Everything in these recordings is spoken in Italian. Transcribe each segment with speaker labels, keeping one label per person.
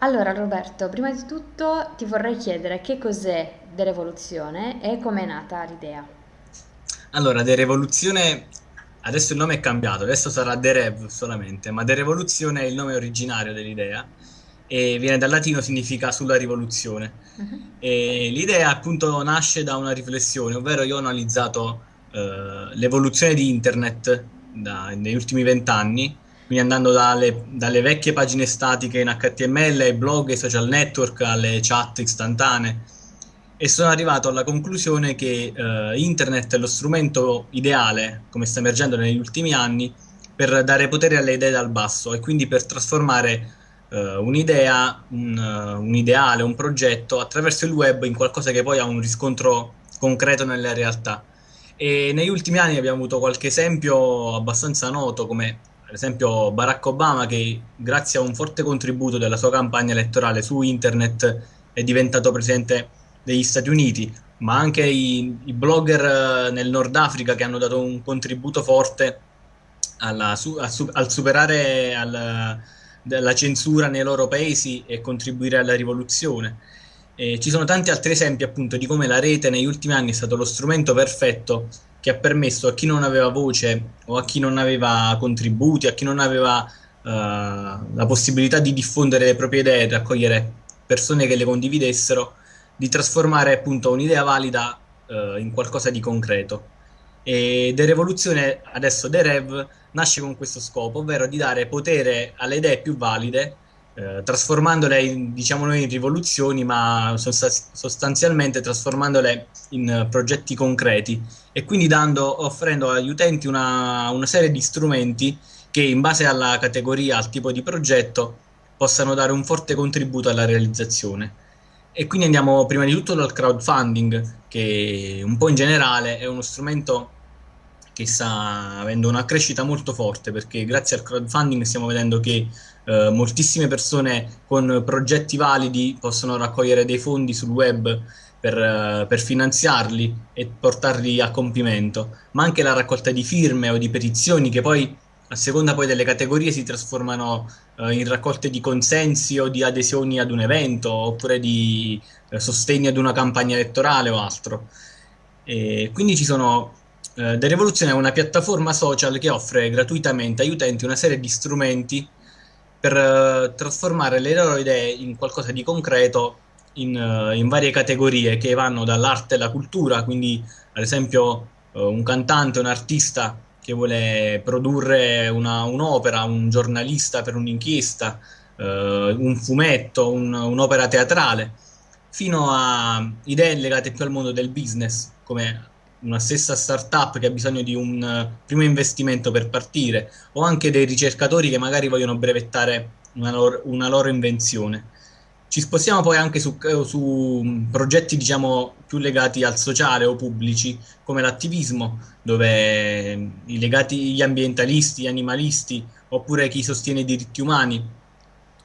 Speaker 1: Allora Roberto, prima di tutto ti vorrei chiedere che cos'è Derevoluzione e come è nata l'idea.
Speaker 2: Allora, The Revoluzione, adesso il nome è cambiato, adesso sarà The Rev solamente, ma The Revoluzione è il nome originario dell'idea e viene dal latino, significa sulla rivoluzione. E l'idea appunto nasce da una riflessione, ovvero io ho analizzato eh, l'evoluzione di internet da- negli ultimi vent'anni, quindi andando dalle, dalle vecchie pagine statiche in HTML, ai blog, ai social network, alle chat istantanee, e sono arrivato alla conclusione che eh, internet è lo strumento ideale, come sta emergendo negli ultimi anni, per dare potere alle idee dal basso e quindi per trasformare eh, un'idea, un, eh, un ideale, un progetto attraverso il web in qualcosa che poi ha un riscontro concreto nella realtà. E negli ultimi anni abbiamo avuto qualche esempio abbastanza noto, come ad esempio Barack Obama, che grazie a un forte contributo della sua campagna elettorale su internet è diventato presidente degli Stati Uniti, ma anche i, i blogger eh, nel Nord Africa che hanno dato un contributo forte alla su- su- al superare al- la censura nei loro paesi e contribuire alla rivoluzione. E ci sono tanti altri esempi appunto di come la rete negli ultimi anni è stato lo strumento perfetto che ha permesso a chi non aveva voce o a chi non aveva contributi, a chi non aveva eh, la possibilità di diffondere le proprie idee, raccogliere persone che le condividessero, di trasformare appunto un'idea valida eh, in qualcosa di concreto. E The Revoluzione, adesso The Rev, nasce con questo scopo, ovvero di dare potere alle idee più valide, eh, trasformandole, in, diciamo noi, in rivoluzioni, ma sosta- sostanzialmente trasformandole in eh, progetti concreti e quindi dando, offrendo agli utenti una, una serie di strumenti che in base alla categoria, al tipo di progetto, possano dare un forte contributo alla realizzazione. E quindi andiamo prima di tutto dal crowdfunding, che un po' in generale è uno strumento che sta avendo una crescita molto forte, perché grazie al crowdfunding stiamo vedendo che eh, moltissime persone con progetti validi possono raccogliere dei fondi sul web per, eh, per finanziarli e portarli a compimento, ma anche la raccolta di firme o di petizioni che poi a seconda poi delle categorie si trasformano eh, in raccolte di consensi o di adesioni ad un evento oppure di eh, sostegno ad una campagna elettorale o altro. E quindi ci sono eh, The Revolution è una piattaforma social che offre gratuitamente agli utenti una serie di strumenti per eh, trasformare le loro idee in qualcosa di concreto in, eh, in varie categorie che vanno dall'arte alla cultura, quindi ad esempio eh, un cantante, un artista che vuole produrre una- un'opera, un giornalista per un'inchiesta, un fumetto, un- un'opera teatrale, fino a idee legate più al mondo del business, come una stessa startup che ha bisogno di un eh, primo investimento per partire, o anche dei ricercatori che magari vogliono brevettare una loro, una loro invenzione. Ci spostiamo poi anche su, su mh, progetti, diciamo, più legati al sociale o pubblici, come l'attivismo, dove mh, i legati gli ambientalisti, gli animalisti, oppure chi sostiene i diritti umani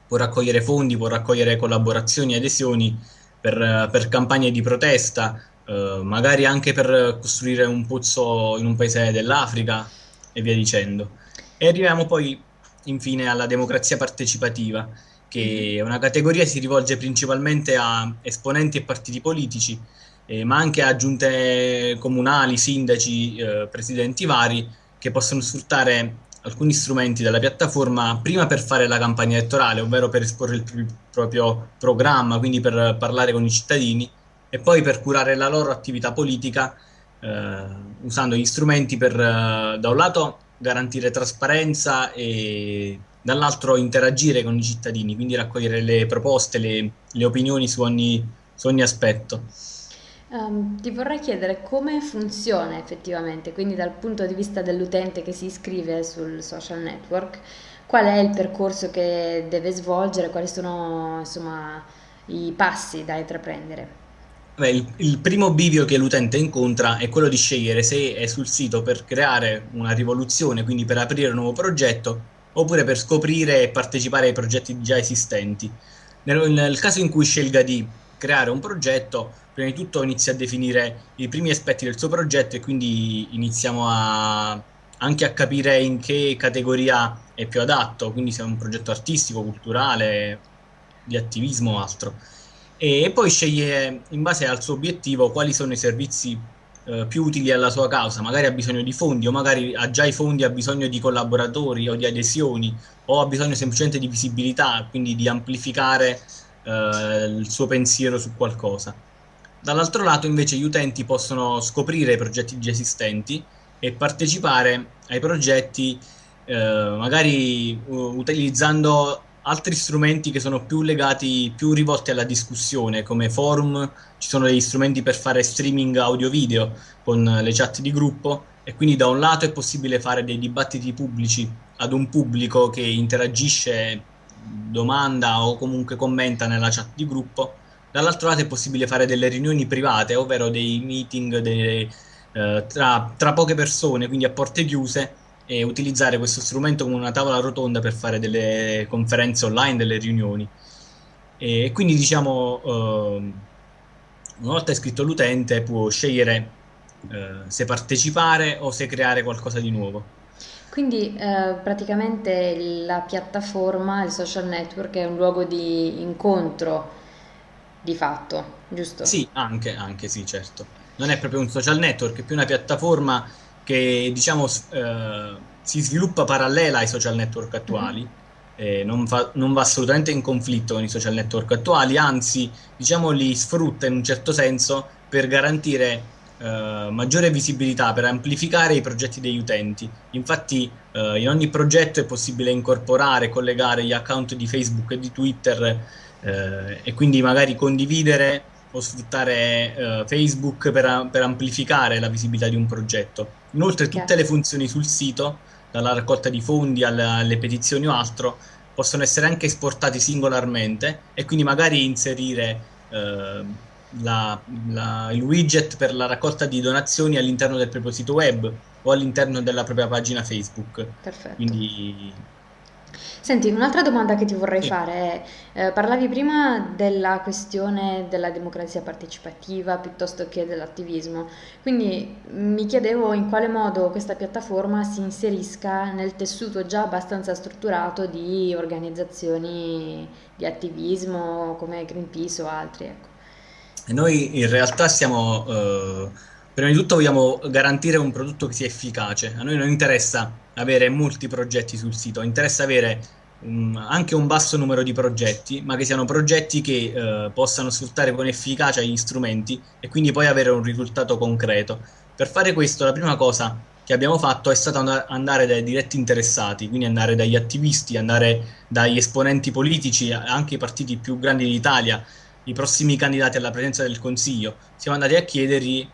Speaker 2: può raccogliere fondi, può raccogliere collaborazioni, adesioni per, eh, per campagne di protesta, eh, magari anche per costruire un pozzo in un paese dell'Africa e via dicendo. E arriviamo poi infine alla democrazia partecipativa, che è una categoria che si rivolge principalmente a esponenti e partiti politici, eh, ma anche a giunte comunali, sindaci, eh, presidenti vari, che possono sfruttare alcuni strumenti della piattaforma prima per fare la campagna elettorale, ovvero per esporre il pri- proprio programma, quindi per parlare con i cittadini, e poi per curare la loro attività politica, eh, usando gli strumenti per, eh, da un lato, garantire trasparenza e dall'altro interagire con i cittadini, quindi raccogliere le proposte, le, le opinioni su ogni, su ogni aspetto.
Speaker 1: Ehm, ti vorrei chiedere come funziona effettivamente, quindi dal punto di vista dell'utente che si iscrive sul social network, qual è il percorso che deve svolgere, quali sono insomma i passi da intraprendere.
Speaker 2: Beh, il, il primo bivio che l'utente incontra è quello di scegliere se è sul sito per creare una rivoluzione, quindi per aprire un nuovo progetto, oppure per scoprire e partecipare ai progetti già esistenti. Nel, nel caso in cui scelga di creare un progetto, prima di tutto inizia a definire i primi aspetti del suo progetto e quindi iniziamo a, anche a capire in che categoria è più adatto, quindi se è un progetto artistico, culturale di attivismo o altro. E, poi sceglie in base al suo obiettivo quali sono i servizi eh, più utili alla sua causa, magari ha bisogno di fondi o magari ha già i fondi, ha bisogno di collaboratori o di adesioni o ha bisogno semplicemente di visibilità, quindi di amplificare eh, il suo pensiero su qualcosa. Dall'altro lato invece gli utenti possono scoprire i progetti già esistenti e partecipare ai progetti eh, magari uh, utilizzando altri strumenti che sono più legati, più rivolti alla discussione, come forum, ci sono degli strumenti per fare streaming audio-video con le chat di gruppo e quindi da un lato è possibile fare dei dibattiti pubblici ad un pubblico che interagisce, domanda o comunque commenta nella chat di gruppo, dall'altro lato è possibile fare delle riunioni private, ovvero dei meeting dei, eh, tra, tra poche persone, quindi a porte chiuse, e utilizzare questo strumento come una tavola rotonda per fare delle conferenze online, delle riunioni. E quindi diciamo, eh, una volta iscritto l'utente può scegliere eh, se partecipare o se creare qualcosa di nuovo.
Speaker 1: Quindi eh, praticamente la piattaforma, il social network è un luogo di incontro di fatto, giusto?
Speaker 2: Sì, anche, anche sì, certo. Non è proprio un social network, è più una piattaforma che diciamo eh, si sviluppa parallela ai social network attuali. Mm-hmm. Eh, non, fa, non, va assolutamente in conflitto con i social network attuali, anzi, diciamo, li sfrutta in un certo senso per garantire eh, maggiore visibilità, per amplificare i progetti degli utenti. Infatti, eh, in ogni progetto è possibile incorporare, collegare gli account di Facebook e di Twitter eh, e quindi magari condividere o sfruttare uh, Facebook per, per, amplificare la visibilità di un progetto. Inoltre tutte le funzioni sul sito, dalla raccolta di fondi alle, alle petizioni o altro, possono essere anche esportati singolarmente e quindi magari inserire uh, la, la, il widget per la raccolta di donazioni all'interno del proprio sito web o all'interno della propria pagina Facebook.
Speaker 1: Perfetto.
Speaker 2: Quindi
Speaker 1: Senti, un'altra domanda che ti vorrei sì. fare è, eh, parlavi prima della questione della democrazia partecipativa piuttosto che dell'attivismo, quindi mi chiedevo in quale modo questa piattaforma si inserisca nel tessuto già abbastanza strutturato di organizzazioni di attivismo come Greenpeace o altri. Ecco.
Speaker 2: Noi in realtà siamo... Uh Prima di tutto vogliamo garantire un prodotto che sia efficace. A noi non interessa avere molti progetti sul sito, interessa avere um, anche un basso numero di progetti, ma che siano progetti che uh, possano sfruttare con efficacia gli strumenti e quindi poi avere un risultato concreto. Per fare questo la prima cosa che abbiamo fatto è stata andare dai diretti interessati, quindi andare dagli attivisti, andare dagli esponenti politici, anche i partiti più grandi d'Italia, i prossimi candidati alla presidenza del Consiglio. Siamo andati a chiedergli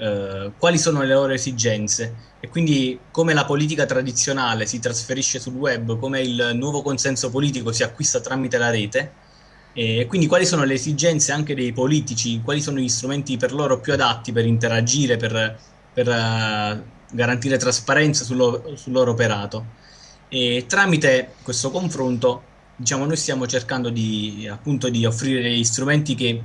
Speaker 2: eh, quali sono le loro esigenze e quindi come la politica tradizionale si trasferisce sul web, come il nuovo consenso politico si acquista tramite la rete e quindi quali sono le esigenze anche dei politici, quali sono gli strumenti per loro più adatti per interagire, per, per uh, garantire trasparenza sul loro, sul loro operato. E tramite questo confronto, diciamo, noi stiamo cercando di, appunto, di offrire degli strumenti che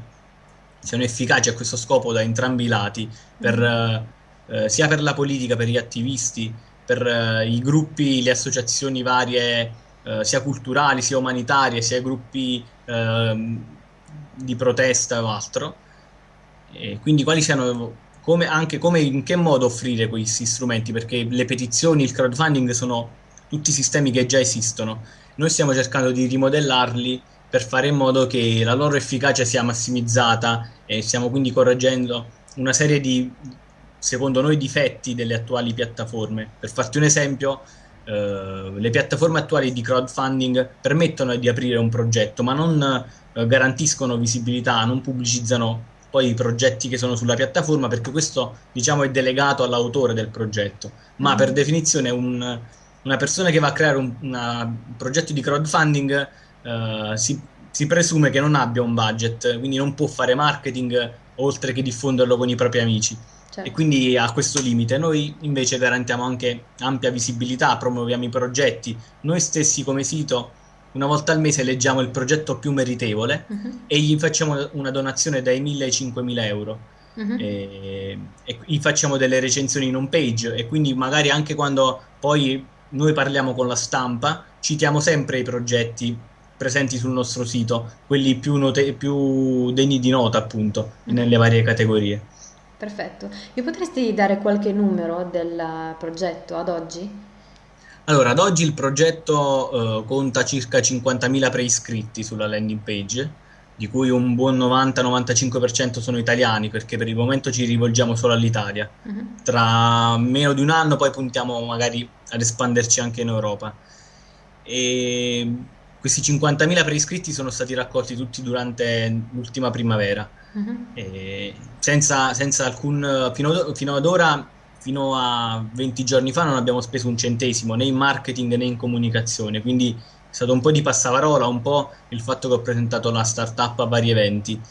Speaker 2: siano efficaci a questo scopo da entrambi i lati, per, mm. eh, sia per la politica, per gli attivisti, per eh, i gruppi, le associazioni varie, eh, sia culturali, sia umanitarie, sia gruppi ehm, di protesta o altro. E quindi quali siano come, anche come in che modo offrire questi strumenti, perché le petizioni, il crowdfunding sono tutti sistemi che già esistono. Noi stiamo cercando di rimodellarli per fare in modo che la loro efficacia sia massimizzata e stiamo quindi correggendo una serie di, secondo noi, difetti delle attuali piattaforme. Per farti un esempio, eh, le piattaforme attuali di crowdfunding permettono di aprire un progetto, ma non eh, garantiscono visibilità, non pubblicizzano poi i progetti che sono sulla piattaforma perché questo diciamo è delegato all'autore del progetto ma mm. per definizione un, una persona che va a creare un, una, un progetto di crowdfunding uh, si, si, presume che non abbia un budget, quindi non può fare marketing oltre che diffonderlo con i propri amici. Certo. E quindi ha questo limite. Noi invece garantiamo anche ampia visibilità, promuoviamo i progetti. Noi stessi come sito una volta al mese leggiamo il progetto più meritevole uh-huh. e gli facciamo una donazione dai 1000 ai 5000 euro. Uh-huh. E, e gli facciamo delle recensioni in home page e quindi magari anche quando poi noi parliamo con la stampa citiamo sempre i progetti presenti sul nostro sito, quelli più, note- più degni di nota appunto nelle varie categorie.
Speaker 1: Perfetto. Mi potresti dare qualche numero del progetto ad oggi?
Speaker 2: Allora, ad oggi il progetto eh, conta circa 50.000 preiscritti sulla landing page, di cui un buon 90-95% sono italiani, perché per il momento ci rivolgiamo solo all'Italia.
Speaker 1: Mhm.
Speaker 2: Tra meno di un anno poi puntiamo magari ad espanderci anche in Europa. E questi 50.000 preiscritti sono stati raccolti tutti durante l'ultima primavera, e senza, senza alcun... Fino ad, fino ad ora, fino a 20 giorni fa, non abbiamo speso un centesimo né in marketing né in comunicazione, quindi è stato un po' di passaparola, un po' il fatto che ho presentato la startup a vari eventi.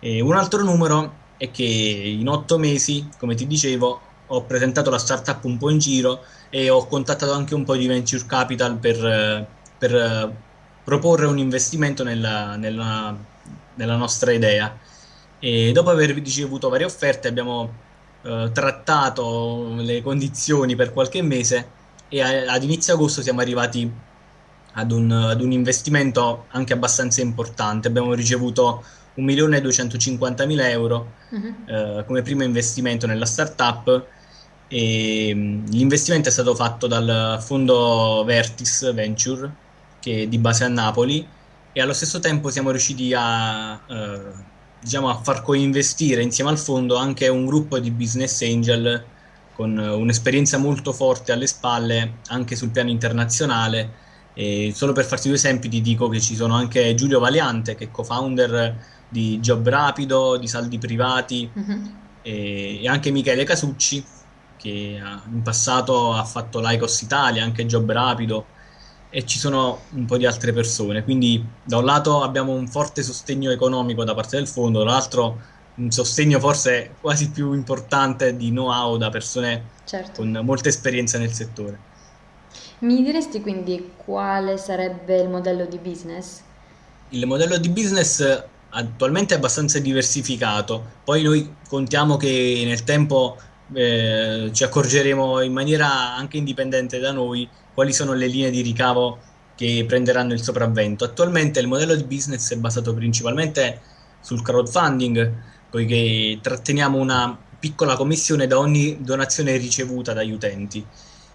Speaker 2: E un altro numero è che in otto mesi, come ti dicevo, ho presentato la startup un po' in giro e ho contattato anche un po' di venture capital per, per, proporre un investimento nella, nella- nella nostra idea. E dopo aver ricevuto varie offerte abbiamo eh, trattato le condizioni per qualche mese e a- ad inizio agosto siamo arrivati ad un, ad un investimento anche abbastanza importante. Abbiamo ricevuto 1.250.000 euro
Speaker 1: Mhm.
Speaker 2: eh, come primo investimento nella startup e mh, l'investimento è stato fatto dal fondo Vertis Venture che è di base a Napoli e allo stesso tempo siamo riusciti a, eh, diciamo, a far coinvestire insieme al fondo anche un gruppo di business angel con eh, un'esperienza molto forte alle spalle anche sul piano internazionale. E solo per farti due esempi ti dico che ci sono anche Giulio Valiante che è co-founder di Job Rapido, di Saldi Privati
Speaker 1: Mhm.
Speaker 2: e, e anche Michele Casucci che in passato ha fatto l'Aicos Italia, anche Job Rapido e ci sono un po' di altre persone. Quindi da un lato abbiamo un forte sostegno economico da parte del fondo, dall'altro un sostegno forse quasi più importante di know-how da persone
Speaker 1: Certo.
Speaker 2: con molta esperienza nel settore.
Speaker 1: Mi diresti quindi quale sarebbe il modello di business?
Speaker 2: Il modello di business attualmente è abbastanza diversificato, poi noi contiamo che nel tempo eh, ci accorgeremo in maniera anche indipendente da noi quali sono le linee di ricavo che prenderanno il sopravvento. Attualmente il modello di business è basato principalmente sul crowdfunding, poiché tratteniamo una piccola commissione da ogni donazione ricevuta dagli utenti.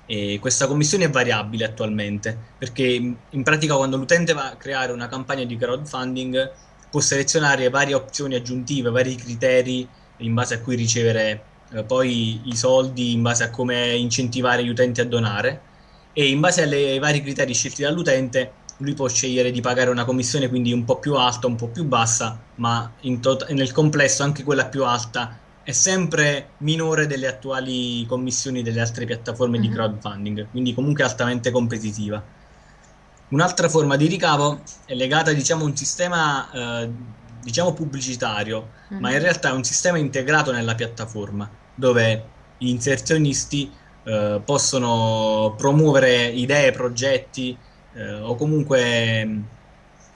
Speaker 2: E questa commissione è variabile attualmente, perché in pratica quando l'utente va a creare una campagna di crowdfunding può selezionare varie opzioni aggiuntive, vari criteri in base a cui ricevere eh, poi i soldi, in base a come incentivare gli utenti a donare e in base alle- ai vari criteri scelti dall'utente lui può scegliere di pagare una commissione quindi un po' più alta, un po' più bassa, ma in nel complesso anche quella più alta è sempre minore delle attuali commissioni delle altre piattaforme di
Speaker 1: Mhm.
Speaker 2: crowdfunding, quindi comunque altamente competitiva. Un'altra forma di ricavo è legata, diciamo, a un sistema, eh, diciamo, pubblicitario, ma in
Speaker 1: Mhm.
Speaker 2: realtà è un sistema integrato nella piattaforma, dove gli inserzionisti, eh, possono promuovere idee, progetti, eh, o comunque mh,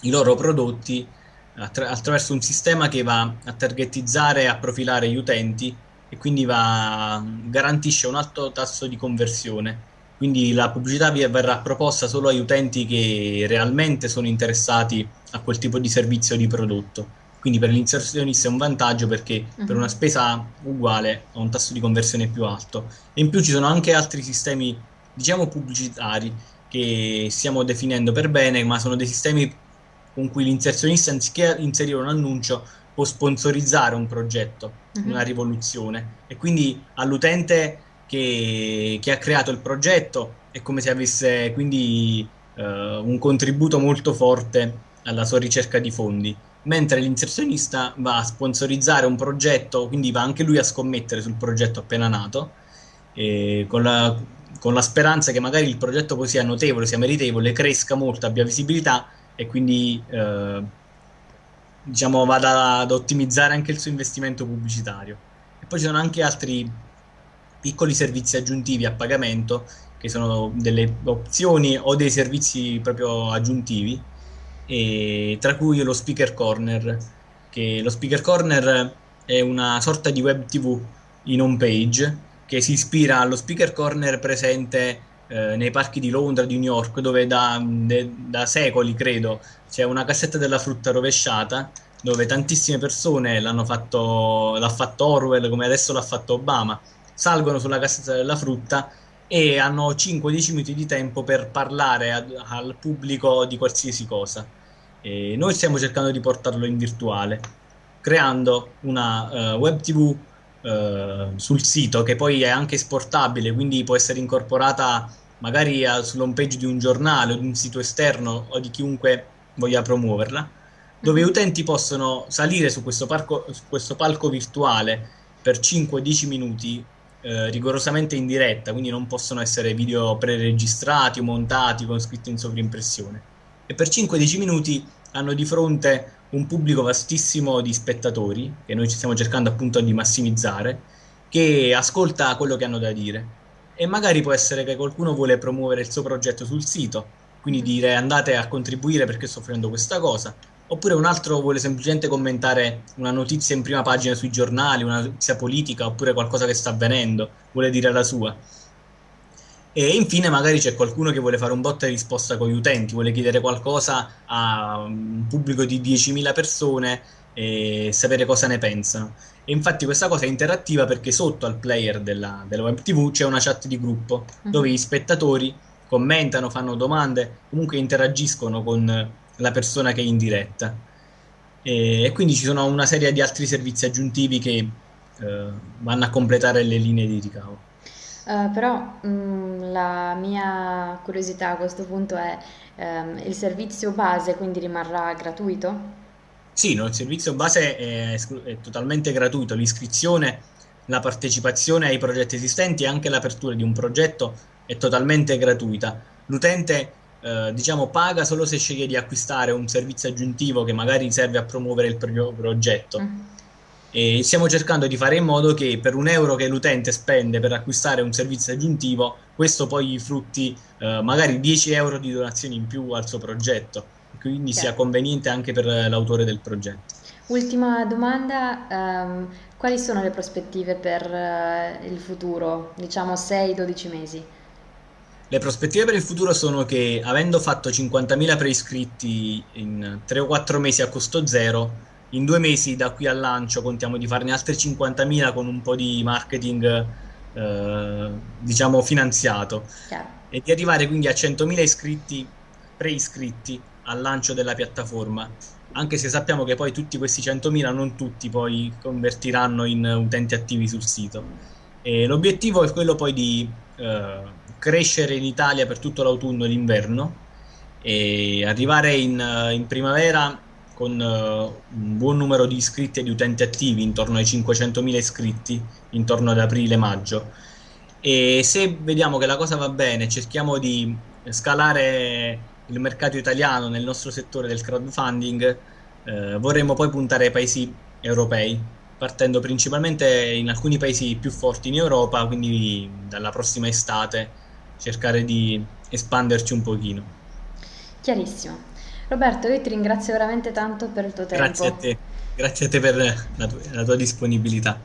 Speaker 2: i loro prodotti attra- attraverso un sistema che va a targetizzare e a profilare gli utenti e quindi va, garantisce un alto tasso di conversione. Quindi la pubblicità verrà proposta solo agli utenti che realmente sono interessati a quel tipo di servizio o di prodotto. Quindi per l'inserzionista è un vantaggio perché per una
Speaker 1: Mhm.
Speaker 2: spesa uguale ha un tasso di conversione più alto. E in più ci sono anche altri sistemi, diciamo, pubblicitari che stiamo definendo per bene, ma sono dei sistemi con cui l'inserzionista, anziché inserire un annuncio, può sponsorizzare un progetto, una
Speaker 1: Mhm.
Speaker 2: rivoluzione. E quindi all'utente che, che ha creato il progetto è come se avesse quindi eh, un contributo molto forte alla sua ricerca di fondi. Mentre l'inserzionista va a sponsorizzare un progetto, quindi va anche lui a scommettere sul progetto appena nato, con la, con la speranza che magari il progetto poi sia notevole, sia meritevole, cresca molto, abbia visibilità e quindi eh, diciamo vada ad ottimizzare anche il suo investimento pubblicitario. E poi ci sono anche altri piccoli servizi aggiuntivi a pagamento che sono delle opzioni o dei servizi proprio aggiuntivi, e tra cui lo Speaker Corner, che lo Speaker Corner è una sorta di web TV in home page che si ispira allo Speaker Corner presente eh, nei parchi di Londra, di New York, dove da, de- da secoli, credo, c'è una cassetta della frutta rovesciata dove tantissime persone l'hanno fatto, l'ha fatto Orwell come adesso l'ha fatto Obama, salgono sulla cassetta della frutta e hanno 5-10 minuti di tempo per parlare ad, al pubblico di qualsiasi cosa. E noi stiamo cercando di portarlo in virtuale, creando una uh, web TV uh, sul sito che poi è anche esportabile, quindi può essere incorporata magari sull'home page di un giornale o di un sito esterno o di chiunque voglia promuoverla, dove gli mhm. utenti possono salire su questo, parco, su questo palco virtuale per 5-10 minuti eh, rigorosamente in diretta, quindi non possono essere video preregistrati o montati con scritto in sovrimpressione. E per 5-10 minuti hanno di fronte un pubblico vastissimo di spettatori, che noi ci stiamo cercando appunto di massimizzare, che ascolta quello che hanno da dire. E magari può essere che qualcuno vuole promuovere il suo progetto sul sito, quindi dire andate a contribuire perché sto facendo questa cosa, oppure un altro vuole semplicemente commentare una notizia in prima pagina sui giornali, una notizia politica, oppure qualcosa che sta avvenendo, vuole dire la sua. E infine magari c'è qualcuno che vuole fare un botta e risposta con gli utenti, vuole chiedere qualcosa a un pubblico di 10.000 persone e sapere cosa ne pensano. E infatti questa cosa è interattiva perché sotto al player della, della web TV c'è una chat di gruppo dove gli spettatori commentano, fanno domande, comunque interagiscono con la persona che è in diretta. E, e quindi ci sono una serie di altri servizi aggiuntivi che eh, vanno a completare le linee di ricavo.
Speaker 1: Uh, però mh, mm, la mia curiosità a questo punto è um, il servizio base quindi rimarrà gratuito?
Speaker 2: Sì, no, il servizio base è, è, totalmente gratuito, l'iscrizione, la partecipazione ai progetti esistenti e anche l'apertura di un progetto è totalmente gratuita. L'utente eh, diciamo paga solo se sceglie di acquistare un servizio aggiuntivo che magari serve a promuovere il proprio progetto. Mm. E stiamo cercando di fare in modo che per un euro che l'utente spende per acquistare un servizio aggiuntivo, questo poi gli frutti eh, magari 10 euro di donazioni in più al suo progetto, quindi okay. sia conveniente anche per l'autore del progetto.
Speaker 1: Ultima domanda, um, quali sono le prospettive per uh, il futuro, diciamo 6-12 mesi?
Speaker 2: Le prospettive per il futuro sono che, avendo fatto 50.000 preiscritti in 3 o 4 mesi a costo zero, in due mesi da qui al lancio contiamo di farne altri 50.000 con un po' di marketing, eh, diciamo, finanziato. Chiaro. E di arrivare quindi a 100.000 iscritti, preiscritti al lancio della piattaforma. Anche se sappiamo che poi tutti questi 100.000 non tutti poi convertiranno in utenti attivi sul sito. E l'obiettivo è quello poi di eh, crescere in Italia per tutto l'autunno e l'inverno e arrivare in, eh, in primavera con uh, un buon numero di iscritti e di utenti attivi, intorno ai 500.000 iscritti, intorno ad aprile-maggio. E se vediamo che la cosa va bene, cerchiamo di scalare il mercato italiano nel nostro settore del crowdfunding, eh, vorremmo poi puntare ai paesi europei, partendo principalmente in alcuni paesi più forti in Europa, quindi dalla prossima estate cercare di espanderci un pochino.
Speaker 1: Chiarissimo. Roberto, io ti ringrazio veramente tanto per il tuo tempo.
Speaker 2: Grazie a te, grazie a te per la tua, la tua disponibilità.